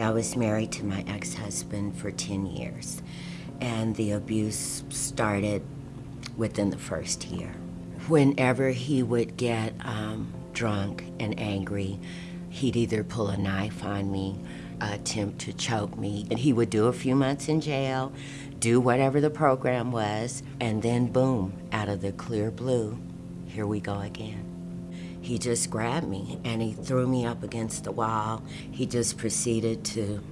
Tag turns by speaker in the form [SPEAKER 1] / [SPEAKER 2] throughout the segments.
[SPEAKER 1] I was married to my ex-husband for 10 years, and the abuse started within the first year. Whenever he would get um, drunk and angry, he'd either pull a knife on me, attempt to choke me, and he would do a few months in jail, do whatever the program was, and then boom, out of the clear blue, here we go again. He just grabbed me and he threw me up against the wall. He just proceeded to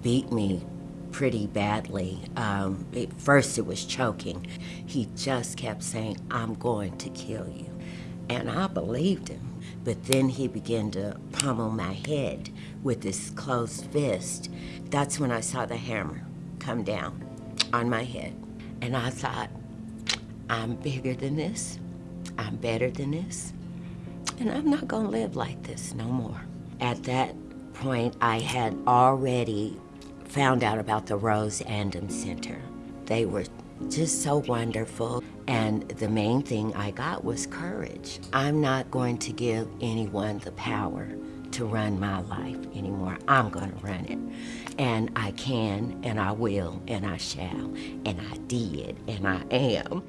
[SPEAKER 1] beat me pretty badly. Um, at first, it was choking. He just kept saying, I'm going to kill you. And I believed him. But then he began to pummel my head with his closed fist. That's when I saw the hammer come down on my head. And I thought, I'm bigger than this. I'm better than this. And I'm not gonna live like this no more. At that point, I had already found out about the Rose Andom Center. They were just so wonderful. And the main thing I got was courage. I'm not going to give anyone the power to run my life anymore. I'm going to run it. And I can, and I will, and I shall, and I did, and I am.